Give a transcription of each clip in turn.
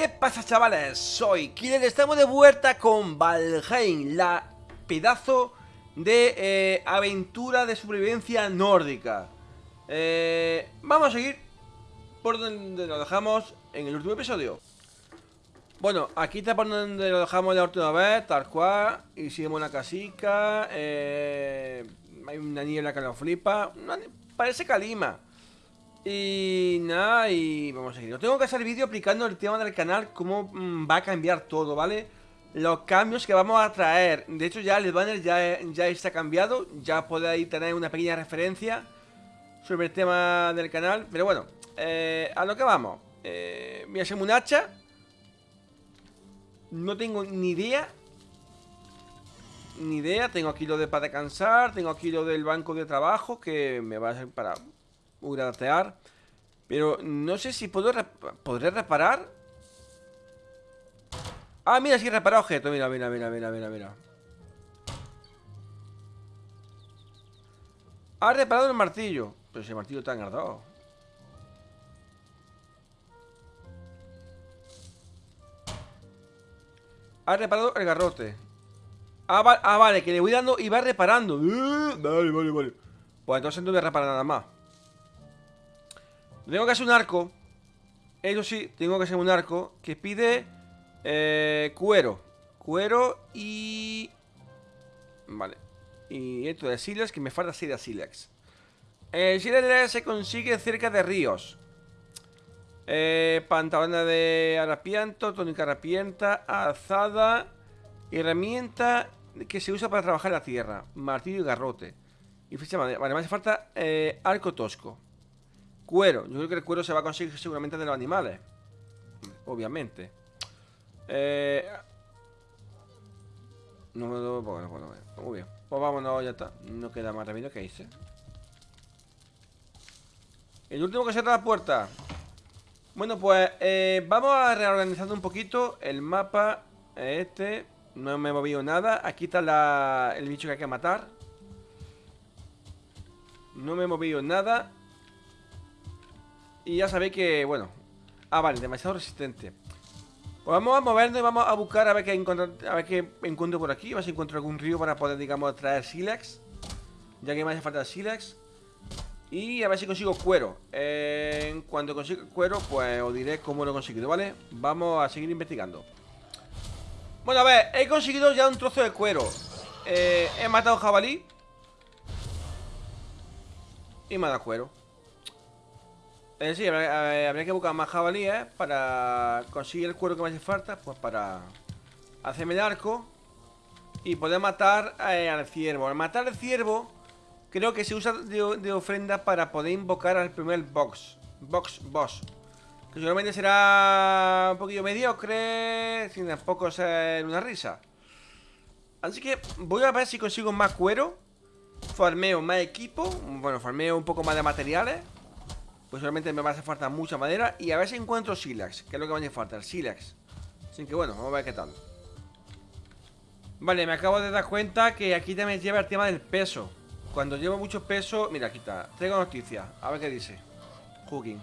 ¿Qué pasa chavales? Soy Killer, estamos de vuelta con Valheim, la pedazo de eh, aventura de supervivencia nórdica. Eh, Vamos a seguir por donde lo dejamos en el último episodio. Bueno, aquí está por donde lo dejamos la última vez, tal cual Hicimos una casica, eh, hay una niebla que lo flipa, parece calima y nada, y vamos a seguir. Tengo que hacer vídeo explicando el tema del canal, cómo mm, va a cambiar todo, ¿vale? Los cambios que vamos a traer. De hecho, ya el banner ya, ya está cambiado. Ya podéis tener una pequeña referencia sobre el tema del canal. Pero bueno, eh, a lo que vamos. Eh, voy a hacerme un hacha. No tengo ni idea. Ni idea. Tengo aquí lo de para descansar. Tengo aquí lo del banco de trabajo que me va a servir para gratear. Pero no sé si puedo podré reparar. Ah, mira, sí he reparado objeto. Mira, mira, mira, mira, mira, mira. Ha reparado el martillo. Pero ese martillo está engardado. Ha reparado el garrote. Ah, ah, vale, que le voy dando y va reparando. vale, vale, vale. Pues entonces no voy a reparar nada más. Tengo que hacer un arco. Eso sí, tengo que hacer un arco que pide eh, cuero. Cuero y... Vale. Y esto de silex, que me falta así de silex. El se consigue cerca de ríos. Eh, pantalona de harapiento, tónica harapienta, azada, herramienta que se usa para trabajar la tierra, martillo y garrote. Y ficha Vale, me hace falta eh, arco tosco. Cuero. Yo creo que el cuero se va a conseguir seguramente de los animales. Obviamente. Eh... No me lo puedo, ver. Muy bien. Pues vámonos, ya está. No queda más remedio que hice. El último que cierra la puerta. Bueno, pues eh, vamos a reorganizar un poquito el mapa. Este. No me he movido nada. Aquí está el bicho que hay que matar. No me he movido nada. Y ya sabéis que, bueno Ah, vale, demasiado resistente. Pues vamos a movernos y vamos a buscar a ver qué encuentro, a ver qué encuentro por aquí A ver si encuentro algún río para poder, digamos, traer sílex Ya que me hace falta sílex. Y a ver si consigo cuero. En cuanto consiga cuero, pues os diré cómo lo he conseguido, ¿vale? Vamos a seguir investigando. Bueno, a ver, he conseguido ya un trozo de cuero. Eh, He matado jabalí. Y me ha dado cuero eh, sí, habría, que buscar más jabalíes para conseguir el cuero que me hace falta, pues para hacerme el arco y poder matar eh, al ciervo. Al matar al ciervo, creo que se usa de, ofrenda para poder invocar al primer box, box boss. Que seguramente será un poquillo mediocre, sin tampoco ser una risa. Así que voy a ver si consigo más cuero, farmeo más equipo, bueno, farmeo un poco más de materiales pues solamente me va a hacer falta mucha madera Y a ver si encuentro silax Que es lo que me hace falta, el silax Así que bueno, vamos a ver qué tal. Vale, me acabo de dar cuenta que aquí también lleva el tema del peso. Cuando llevo mucho peso... Mira, aquí está Traigo noticias A ver qué dice. Hooking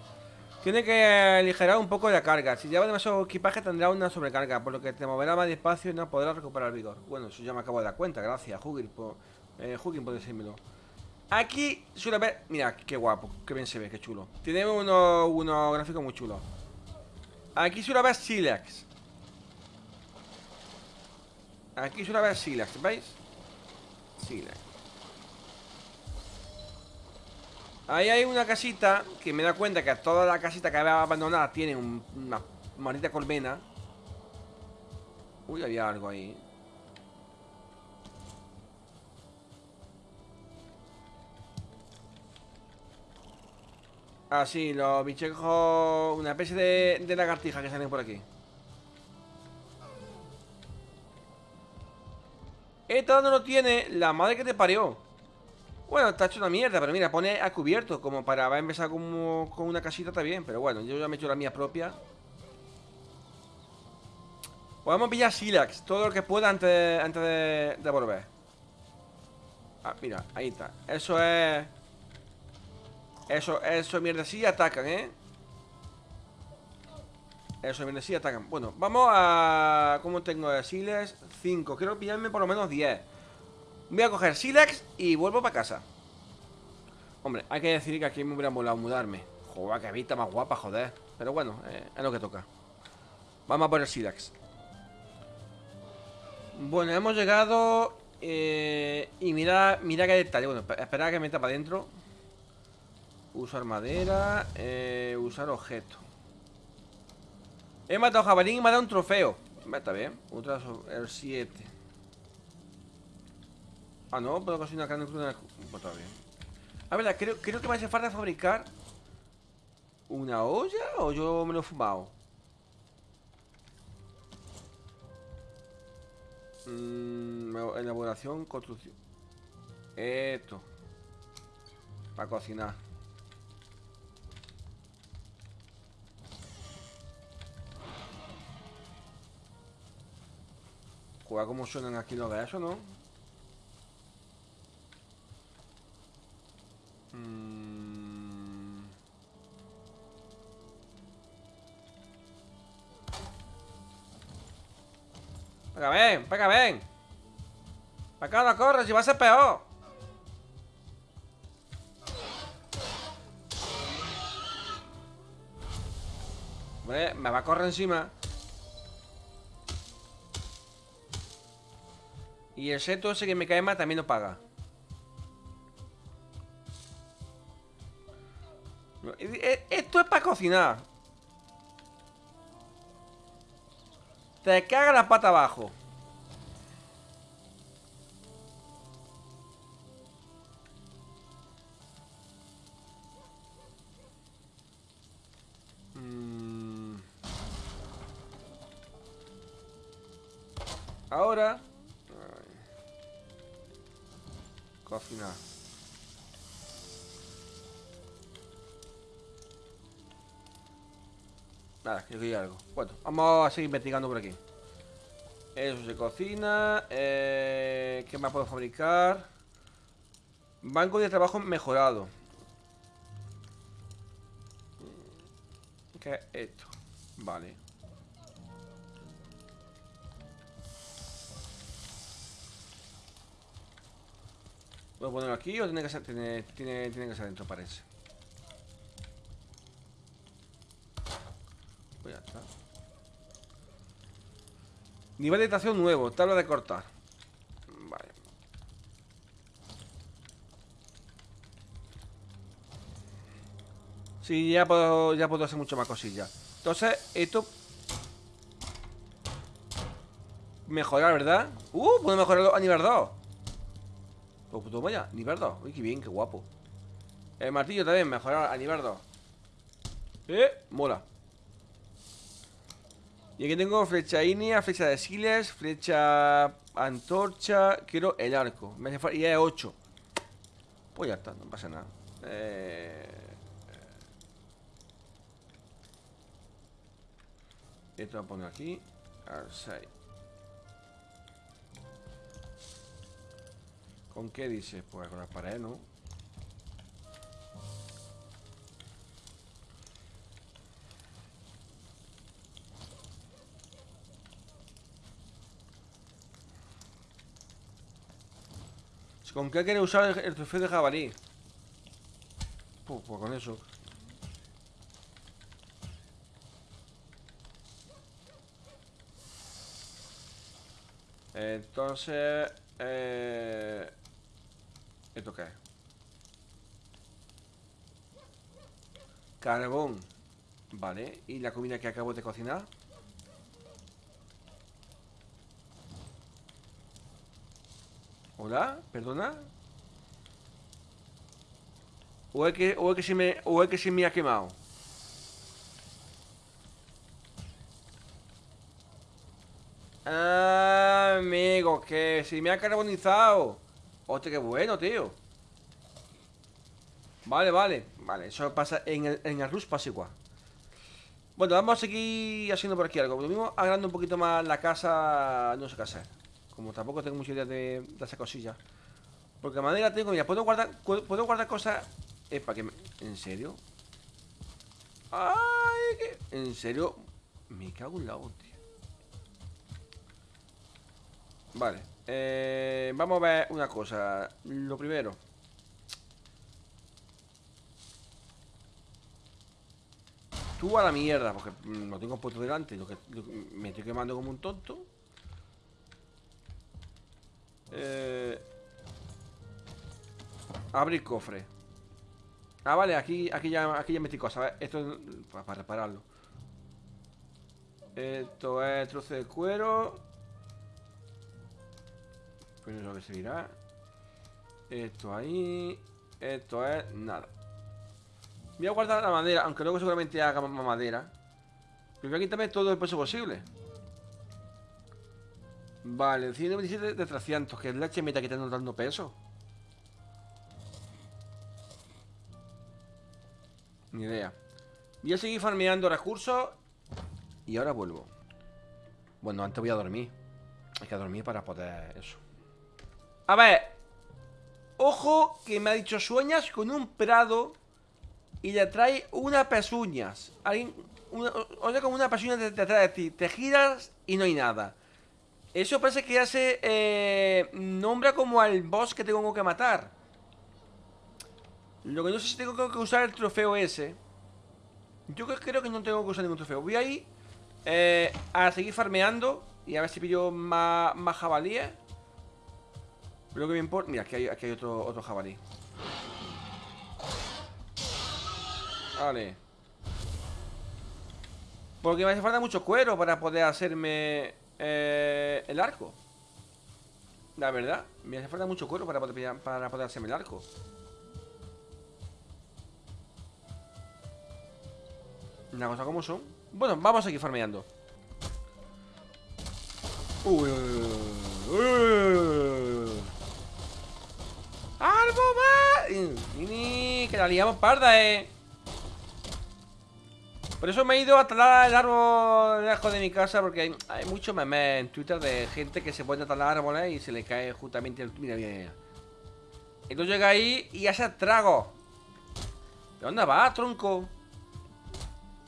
Tiene que aligerar un poco la carga. Si lleva demasiado equipaje tendrá una sobrecarga Por lo que te moverá más despacio y no podrás recuperar vigor. Bueno, eso ya me acabo de dar cuenta. Gracias, Hooking por, eh, por decírmelo Aquí suele haber... Mira, qué guapo, qué bien se ve, qué chulo. Tiene unos uno gráficos muy chulos Aquí suele haber silex Aquí suele haber silex, ¿veis? Silex. Ahí hay una casita Que me da cuenta que toda la casita que había abandonada Tiene una maldita colmena. Uy, había algo ahí Ah, sí, los bichejos... Una especie de, de lagartija que salen por aquí. Esta no lo tiene la madre que te parió. Bueno, está hecho una mierda Pero mira, pone a cubierto Como para va a empezar como, con una casita bien Pero bueno, yo ya me he hecho la mía propia. Podemos pillar Silax Todo lo que pueda antes, antes de volver. Ah, mira, ahí está. Eso es... Eso, eso, mierda, sí atacan, ¿eh? Eso viene sí atacan. Bueno, vamos a. ¿Cómo tengo de Silex? 5. Quiero pillarme por lo menos 10. Voy a coger Silex y vuelvo para casa. Hombre, hay que decir que aquí me hubiera molado mudarme. Joder, que vista más guapa, joder. Pero bueno, eh, es lo que toca. Vamos a por el Silex. Bueno, hemos llegado. Eh, y mira, mira qué detalle. Bueno, espera que meta para adentro. Usar madera. Eh, usar objeto. He matado jabalí y me ha dado un trofeo. Está bien. Otra el 7. Ah, no, puedo cocinar carne cruda. Pues está bien. A ver, creo, creo que me hace falta fabricar una olla o yo me lo he fumado. Mm, elaboración, construcción. Esto. Para cocinar. Juega como suenan aquí los de eso, ¿no? Mm. Venga, ven, venga, ven Para acá no corres y va a ser peor Hombre, me va a correr encima Y el seto ese que me cae mal también lo paga. E, esto es para cocinar. Te caga la pata abajo. Mm. Ahora Cocinar. Nada, quiero que algo. Bueno, vamos a seguir investigando por aquí. Eso se cocina. Eh, ¿Qué más puedo fabricar? Banco de trabajo mejorado. ¿Qué es esto? Vale. ¿Puedo ponerlo aquí o tiene que ser, tiene, tiene, que ser dentro, parece? Pues ya está. Nivel de estación nuevo, tabla de cortar. Vale. Sí, ya puedo, ya puedo hacer mucho más cosillas. Entonces, esto... Mejorar, ¿verdad? Uh, puedo mejorarlo a nivel 2 pues toma vaya, 2 Uy, qué bien, qué guapo. El martillo también, mejorar a nivel 2 Eh, mola. Y aquí tengo flecha inea, flecha de siles Flecha antorcha. Quiero el arco. Me hace Y es 8 Pues ya está, no pasa nada. Eh... Esto lo pongo aquí. Al ¿Con qué dices? Pues con las paredes, ¿no? ¿Con qué quiere usar el, trofeo de jabalí? Pues, pues con eso. Entonces... Eh... ¿Esto qué es? Carbón Vale, ¿y la comida que acabo de cocinar? ¿Hola? ¿Perdona? ¿O es que, o es que, se, me, o es que se me ha quemado? Ah, amigo, que si me ha carbonizado Hostia, qué bueno, tío Vale, vale Vale, eso pasa en el, en el Rush pasa igual Bueno, vamos a seguir haciendo por aquí algo Lo mismo agrando un poquito más la casa No sé qué hacer Como tampoco tengo mucha idea de, de esa cosilla Porque madera tengo, mira, puedo guardar Puedo guardar cosas Es para que me... ¿En serio? Ay, ¿En serio? Me cago en la hostia. Vale. Eh, vamos a ver una cosa. Lo primero. Tú a la mierda, porque lo tengo puesto delante. Lo que, me estoy quemando como un tonto. Eh, abrir cofre. Ah, vale, aquí, aquí, ya, aquí ya metí cosas. Esto es para, repararlo. Esto es trozo de cuero. Lo que seguirá. Esto ahí. Esto es nada. Voy a guardar la madera, aunque luego seguramente haga más madera. Pero voy a quitarme todo el peso posible. Vale, 127 de 300, que es la que está dando peso. Ni idea. Voy a seguir farmeando recursos y ahora vuelvo. Bueno, antes voy a dormir. Hay que dormir para poder eso. A ver. Ojo que me ha dicho sueñas con un prado y le trae unas pezuñas. Alguien, una, como una pezuña detrás de ti. Te giras y no hay nada. Eso parece que ya se eh, nombra como al boss que tengo que matar. Lo que no sé si tengo que usar el trofeo ese. Yo creo que no tengo que usar ningún trofeo. Voy ahí eh, a seguir farmeando y a ver si pillo más, más jabalíes. Lo que me importa... Mira, aquí hay, aquí hay otro, otro jabalí. Vale. Porque me hace falta mucho cuero para poder hacerme eh, el arco. La verdad, me hace falta mucho cuero para poder, para poder hacerme el arco. Una cosa como son. Bueno, vamos a seguir farmeando. Uy, uy, uy. Que la liamos parda, eh. Por eso me he ido a talar el árbol lejos de mi casa Porque hay, hay mucho meme en Twitter de gente que se pone a talar árboles y se le cae justamente el... Mira, mira, Entonces llega ahí y hace trago ¿De dónde va, tronco?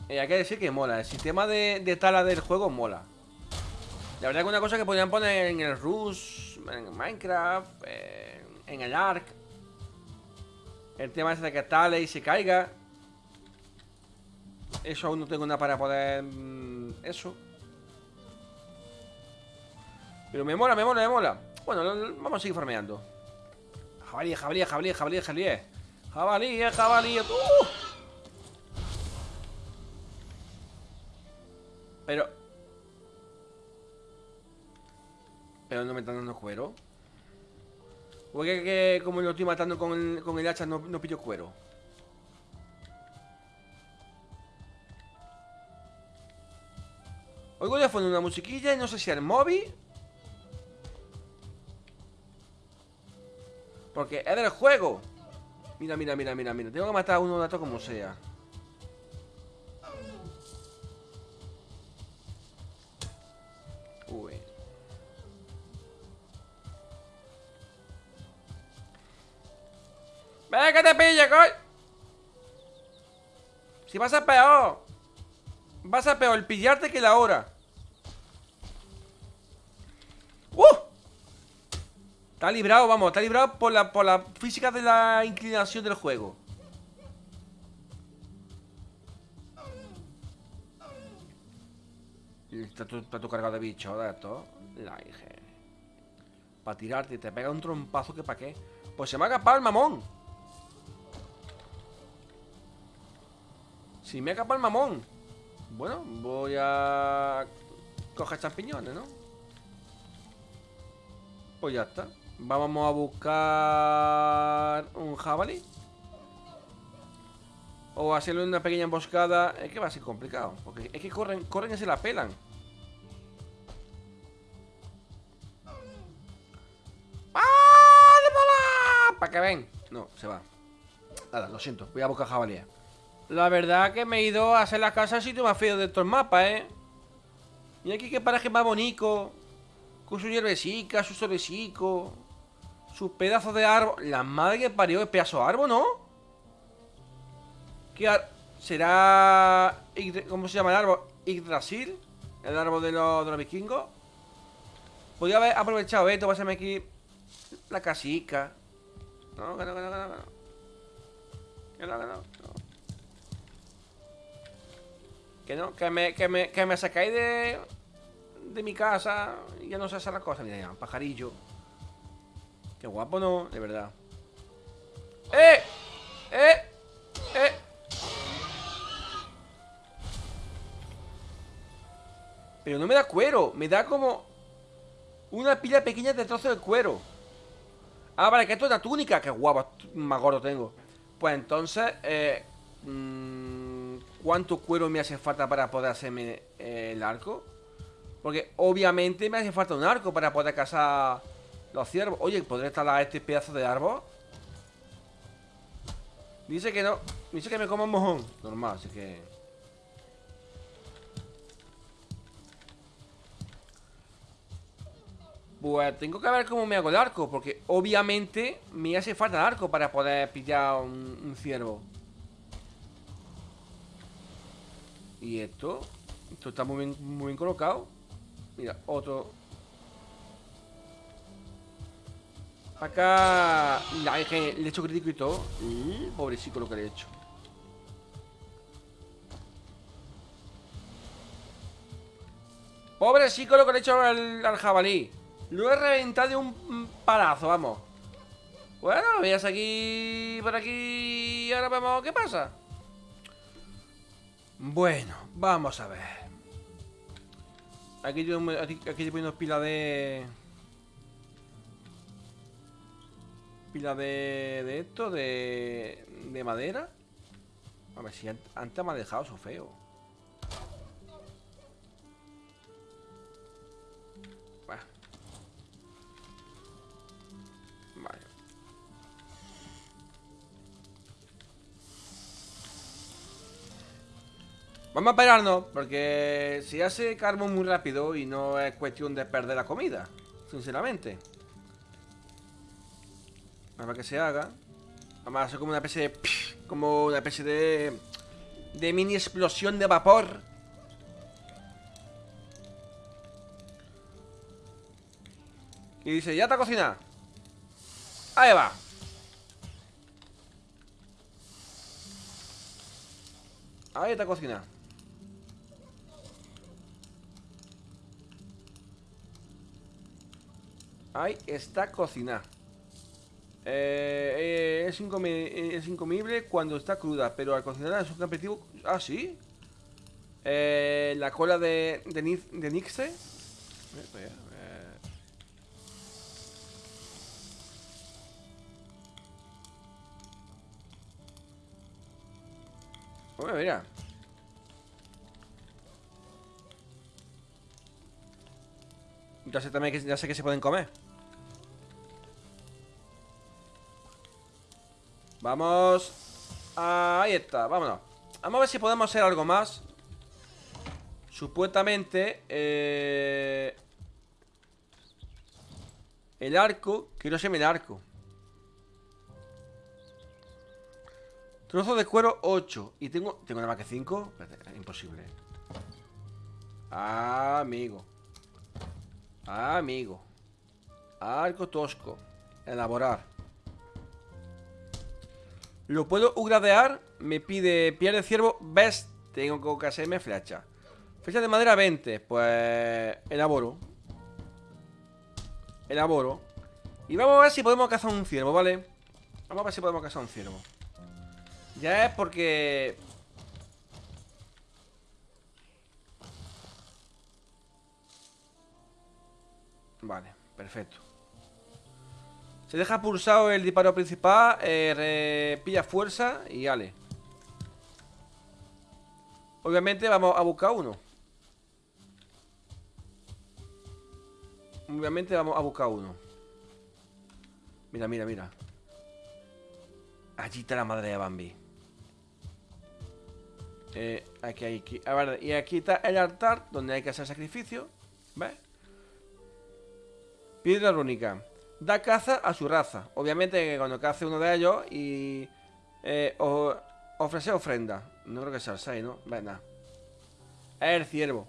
Eh, hay que decir que mola El sistema de, tala del juego mola La verdad que una cosa que podrían poner en el Rush En Minecraft En el Ark El tema es de que tale y se caiga eso aún no tengo nada para poder... Mm, eso. Pero me mola, me mola, me mola. Bueno, vamos a seguir farmeando. Jabalí, jabalí, jabalí, jabalí, jabalí. Jabalí, jabalí. ¡Uh! Pero... Pero no me están dando cuero. Porque que, como lo estoy matando con con el hacha no, no pillo cuero. Oigo de fondo una musiquilla y no sé si el móvil. Porque es del juego. Mira, mira, mira, mira, mira. Tengo que matar a uno estos como sea. Vas a peor. Vas a peor pillarte que la hora. ¡Uh! Está librado, vamos, está librado por la, por la física de la inclinación del juego. Está todo, cargado de bicho de esto. La dije. Para tirarte, te pega un trompazo que pa' qué. Pues se me ha escapado el mamón. Si me ha escapado el mamón. Bueno, voy a coger champiñones, ¿no? Pues ya está. Vamos a buscar un jabalí. O hacerle una pequeña emboscada. Es que va a ser complicado. Porque es que corren, corren y se la pelan. Para que ven. No, se va. Nada, lo siento. Voy a buscar jabalí. La verdad que me he ido a hacer la casa al sitio más feo de estos mapas, ¿eh? Y aquí que paraje más bonito. Con su hierbecica, su solecico. Sus pedazos de árbol. La madre que parió es pedazo de árbol, ¿no? ¿Qué ar... será... ¿Cómo se llama el árbol? Yggdrasil, el árbol de los, de los vikingos. Podría haber aprovechado esto, pásame aquí la casica. No, no, que no, que no. Que no, que no. Que no, que me, que me, que me sacáis de, de mi casa y ya no se hace la cosa. Mira, ya, pajarillo. Qué guapo, ¿no? De verdad. ¡Eh! ¡Eh! ¡Eh! Pero no me da cuero, me da como una pila pequeña de trozos de cuero. Ah, vale, que esto es la túnica. Qué guapo, más gordo tengo. Pues entonces, eh, mm, ¿cuánto cuero me hace falta para poder hacerme eh, el arco? Porque obviamente me hace falta un arco para poder cazar los ciervos. Oye, ¿podré talar este pedazo de árbol? Dice que no. Dice que me como un mojón. Normal, así que... Pues tengo que ver cómo me hago el arco Porque obviamente me hace falta el arco Para poder pillar un, ciervo Y esto Esto está muy bien, muy bien colocado. Mira, otro. Acá la, Le he hecho crítico y todo. Pobrecito lo que le he hecho. Pobrecito lo que le he hecho al jabalí. Lo he reventado de un palazo, vamos. Bueno, veas aquí Por aquí Y ahora vemos qué pasa Bueno, vamos a ver. Aquí yo aquí, aquí poniendo pila de... Pila de... De esto, de... De madera. A ver si antes me ha dejado eso feo Vamos a esperarnos, porque si hace carbón muy rápido y no es cuestión de perder la comida, sinceramente. Para que se haga. Vamos a hacer como una especie de... Como una especie de... De mini explosión de vapor. Y dice, ya está cocinada. Ahí va. Ahí está cocinada. Ahí está cocinada. Eh, eh, es, incomible cuando está cruda, pero al cocinar es un aperitivo... Ah, ¿sí? Eh, la cola de, de, de Nixe. Bueno, mira. Ya sé también que, ya sé que se pueden comer. Vamos. Ahí está, vámonos. Vamos a ver si podemos hacer algo más. Supuestamente eh... El arco Quiero hacerme el arco Trozo de cuero 8 Y tengo... ¿Tengo nada más que 5? Imposible Ah, amigo Ah, amigo. Arco tosco. Elaborar. Lo puedo ugradear. Me pide piel de ciervo. Best. Tengo que hacerme flecha. Flecha de madera 20. Pues elaboro. Elaboro. Y vamos a ver si podemos cazar un ciervo, ¿vale? Vamos a ver si podemos cazar un ciervo. Ya es porque Vale, perfecto. Se deja pulsado el disparo principal, eh, pilla fuerza y ale. Obviamente vamos a buscar uno. Obviamente vamos a buscar uno. Mira, mira, mira. Allí está la madre de Bambi. Eh, aquí, aquí. A ver, y aquí está el altar donde hay que hacer sacrificio. ¿Ves? Piedra rúnica. Da caza a su raza. Obviamente cuando cace uno de ellos y eh, ofrece ofrenda. No creo que sea el 6, ¿no? Venga. Es el ciervo.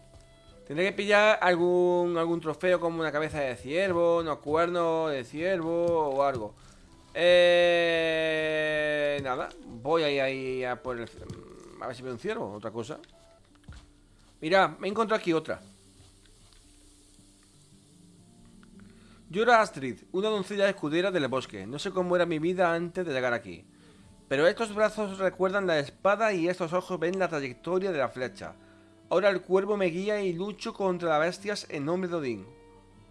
Tendré que pillar algún, algún trofeo como una cabeza de ciervo, unos cuernos de ciervo o algo. Eh, nada, voy ahí, ahí a por el... A ver si veo un ciervo, otra cosa. Mira, me encontrado aquí otra. Yo era Astrid, una doncella escudera del bosque. No sé cómo era mi vida antes de llegar aquí. Pero estos brazos recuerdan la espada y estos ojos ven la trayectoria de la flecha. Ahora el cuervo me guía y lucho contra las bestias en nombre de Odín.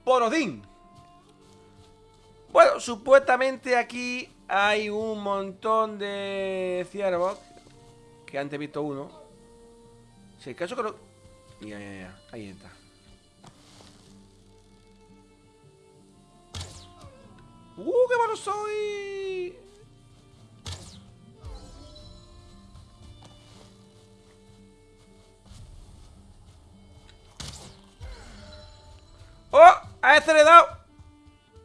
¡Por Odín! Bueno, supuestamente aquí hay un montón de ciervos. Que antes he visto uno. Si el caso creo... Ya, ya, ya. Ahí está. ¡Uh, qué malo soy! ¡Oh! A ese le he dado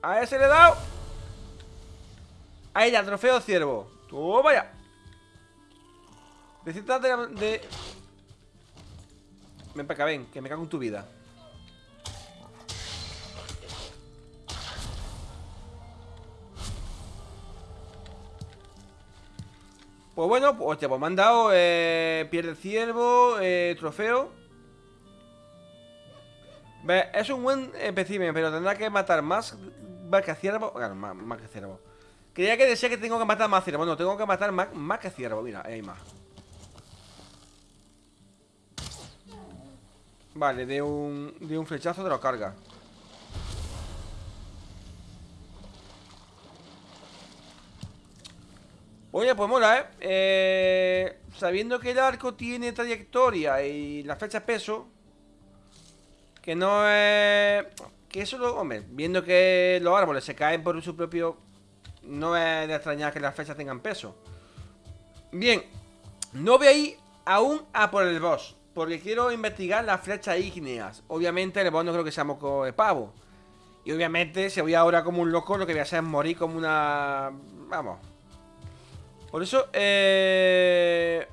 A ese le he dado Ahí ya, trofeo ciervo ¡Toma vaya! Necesitas de, de... Ven para acá, ven, que me cago en tu vida Pues bueno, pues, pues me han dado eh, pierde ciervo, eh, trofeo es un buen espécimen, pero tendrá que matar más, que ciervo. Claro, más, que ciervo. Creía que decía que tengo que matar más ciervo. No, tengo que matar más, más que ciervo. Mira, ahí hay más. Vale, de un, de un flechazo te lo carga. Oye, pues mola, ¿eh? ¿eh? Sabiendo que el arco tiene trayectoria y la flecha es peso, que no es... Que eso, lo, hombre, viendo que los árboles se caen por su propio... No es de extrañar que las flechas tengan peso. Bien, no voy a ir aún a por el boss. Porque quiero investigar las flechas ígneas. Obviamente el boss no creo que sea moco de pavo. Y obviamente si voy ahora como un loco lo que voy a hacer es morir como una... Vamos. Por eso, eh...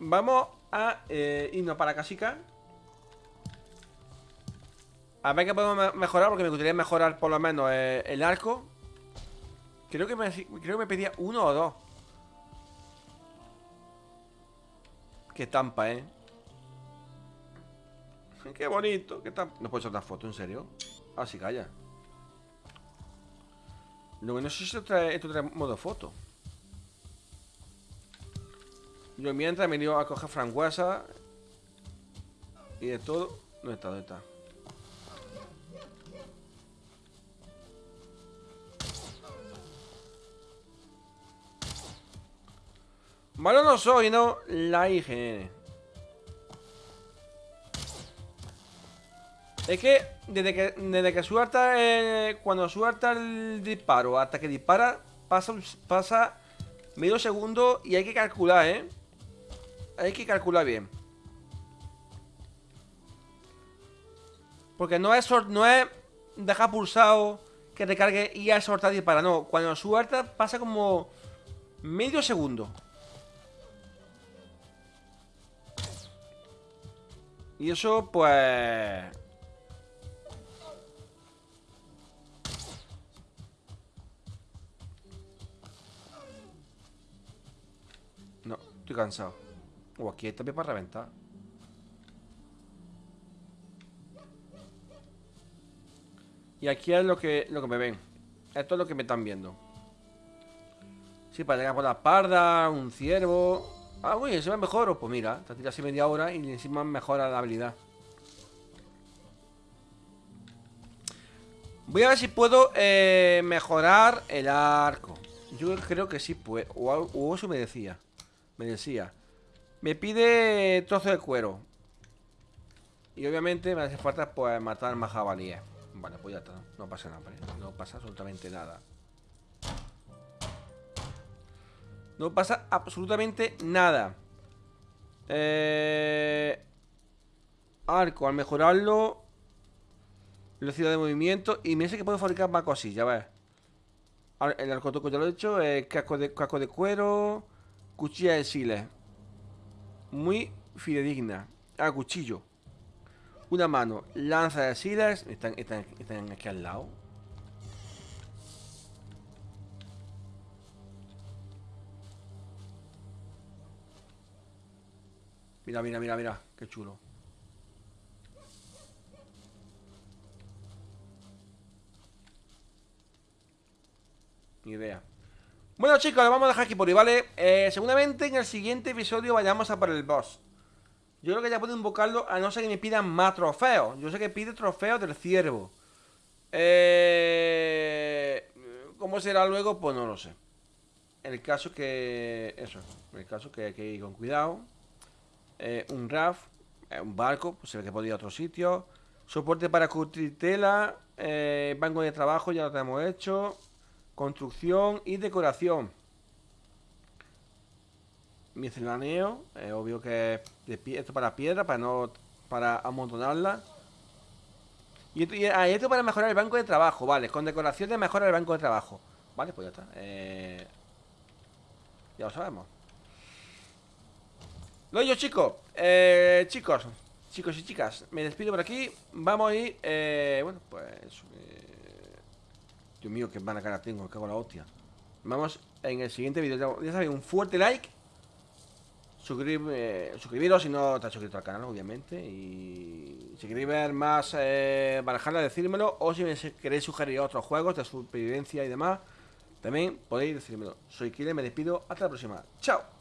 Vamos a eh, irnos para Casica. A ver qué podemos mejorar, porque me gustaría mejorar por lo menos eh, el arco. Creo que, me, creo que me pedía uno o dos. Qué tampa, ¿eh? Qué bonito. No puedo echar una foto, ¿en serio? Ah, sí, calla. Lo que no sé si esto trae, trae modo foto. Yo mientras me he ido a coger franguesa y de todo. ¿Dónde está? ¿Dónde está? Malo no soy, ¿no? La IGN. Es que desde que, desde que suelta cuando suelta el disparo hasta que dispara, pasa, pasa medio segundo y hay que calcular, ¿eh? Hay que calcular bien. Porque no es, no es dejar pulsado que recargue y ya soltar dispara. No, cuando suelta pasa como medio segundo. Y eso, pues... No, estoy cansado. O aquí hay también para reventar. Y aquí es lo que, lo que me ven. Esto es lo que me están viendo. Sí, para llegar por la parda, un ciervo. Ah, uy, se me mejor. Pues mira, te tiras así media hora y encima mejora la habilidad. Voy a ver si puedo eh, mejorar el arco. Yo creo que sí puedo. O, eso me decía. Me decía. Me pide trozo de cuero. Y obviamente me hace falta pues matar más jabalíes. Vale, pues ya está. No pasa nada, No pasa absolutamente nada. No pasa absolutamente nada. Eh... Arco, al mejorarlo Velocidad de movimiento Y me dice que puedo fabricar más cosillas, ves El arco toco ya lo he hecho eh, casco, de, casco de cuero Cuchilla de siles muy fidedigna. A cuchillo. Una mano. Lanza de silas. Están, están, están aquí al lado. Mira, mira, mira, mira. Qué chulo. Ni idea. Bueno chicos, lo vamos a dejar aquí por hoy, ¿vale? Eh, seguramente en el siguiente episodio vayamos a por el boss. Yo creo que ya puedo invocarlo a no ser que me pidan más trofeos. Yo sé que pide trofeos del ciervo. Eh, ¿Cómo será luego? Pues no lo sé. El caso que... Eso, el caso que hay que ir con cuidado. Eh, Un RAF, eh, un barco, pues se ve que podía ir a otro sitio. Soporte para curtir tela Banco de trabajo, ya lo tenemos hecho Construcción y decoración. Miscelaneo. Es obvio que esto para piedra, para no. para amontonarla. Y esto, ah, esto para mejorar el banco de trabajo, vale. Con decoración de mejora el banco de trabajo. Vale, pues ya está. Eh, ya lo sabemos. Lo yo, chicos. Eh, chicos, chicos y chicas, me despido por aquí. Vamos a ir. Eh, bueno, pues. Dios mío, qué mala cara tengo, cago en la hostia. Vamos en el siguiente vídeo. Ya sabéis, un fuerte like. suscribiros si no te has suscrito al canal, obviamente. Y si queréis ver más eh, decírmelo. O si queréis sugerir otros juegos de supervivencia y demás, también podéis decírmelo. Soy Kile, me despido. Hasta la próxima. Chao.